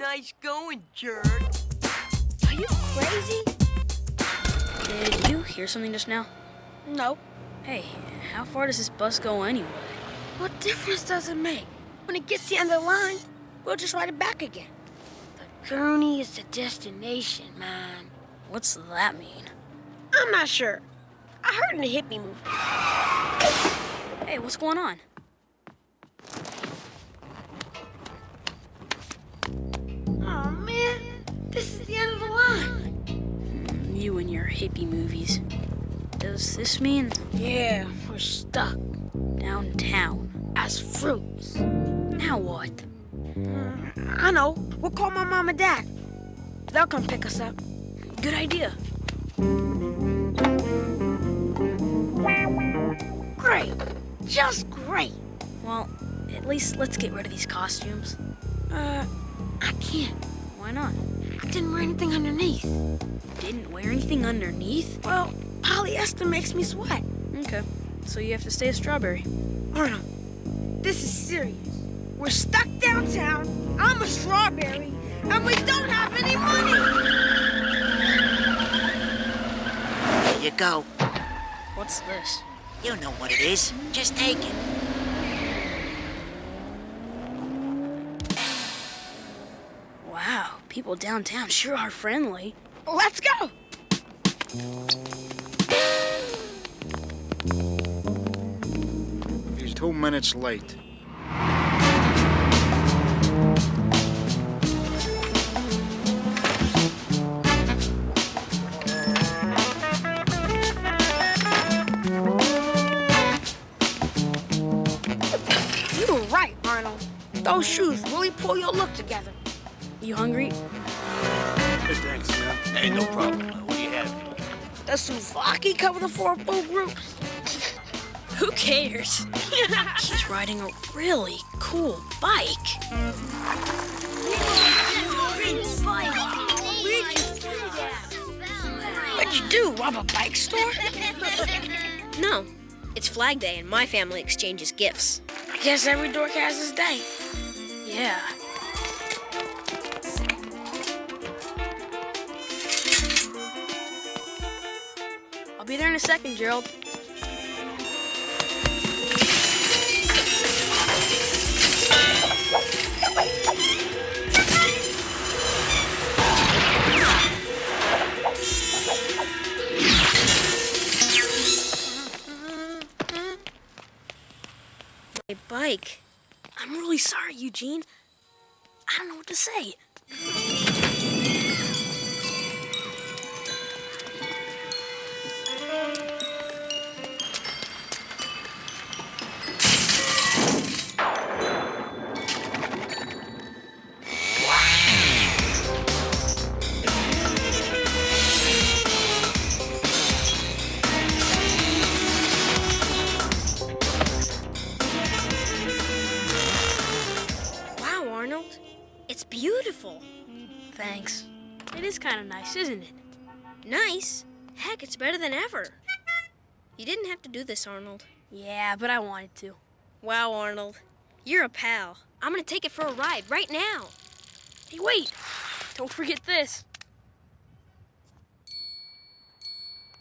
Nice going, jerk. Are you crazy? Did you hear something just now? No. Hey, how far does this bus go anyway? What difference does it make? When it gets to the end of the line, we'll just ride it back again. The journey is the destination, man. What's that mean? I'm not sure. I heard in a hippie movie. Hey, what's going on? This is the end of the line. You and your hippie movies. Does this mean Yeah, we're stuck downtown? as fruits. Now what? I know. We'll call my mom and dad. They'll come pick us up. Good idea. Great. Just great. Well, at least let's get rid of these costumes. Uh, I can't. Why not? I didn't wear anything underneath. Didn't wear anything underneath? Well, polyester makes me sweat. Okay, so you have to stay a strawberry. Arnold, this is serious. We're stuck downtown. I'm a strawberry, and we don't have any money. Here you go. What's this? You know what it is. Just take it. People downtown sure are friendly. Let's go. He's two minutes late. You were right, Arnold. Those shoes really pull your look together. You hungry? Hey, thanks, man. Hey, no problem. What do you have? The souvlaki cover the four full groups. Who cares? He's riding a really cool bike. What'd you do, rob a bike store? No, it's Flag Day and my family exchanges gifts. I guess every dork has his day. Yeah. Be there in a second, Gerald. A bike. I'm really sorry, Eugene. I don't know what to say. Thanks. It is kind of nice, isn't it? Nice. Heck, it's better than ever. You didn't have to do this, Arnold. Yeah, but I wanted to. Wow, Arnold. You're a pal. I'm gonna take it for a ride right now. Hey, wait! Don't forget this.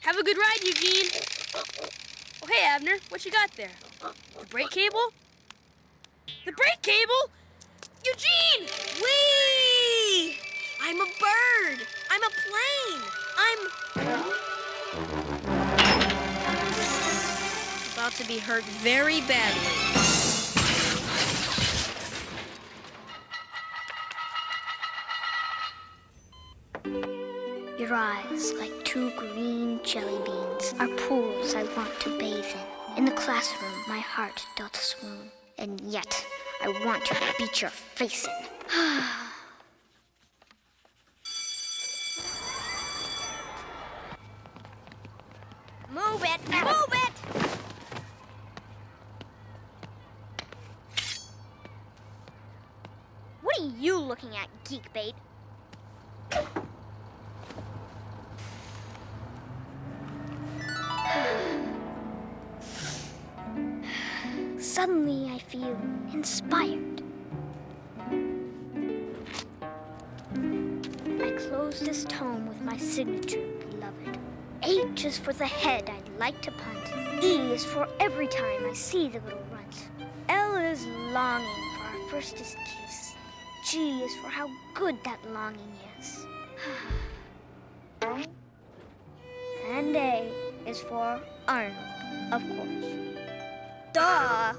Have a good ride, Eugene. Oh, hey, Abner, what you got there? The brake cable? The brake cable? Eugene! Whee! I'm a bird. I'm a plane. I'm about to be hurt very badly. Your eyes, like two green jelly beans, are pools I want to bathe in. In the classroom, my heart doth swoon, and yet I want to beat your face in. Ah. Move it! Move it! What are you looking at, geek bait? Suddenly I feel inspired. I close this tome with my signature, beloved. H is for the head I'd like to punt. E is for every time I see the little runt. L is longing for our firstest kiss. G is for how good that longing is. and A is for Arnold, of course. Duh!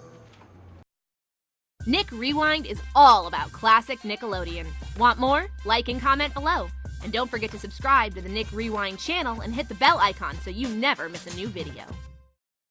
Nick Rewind is all about classic Nickelodeon. Want more? Like and comment below. And don't forget to subscribe to the Nick Rewind channel and hit the bell icon so you never miss a new video.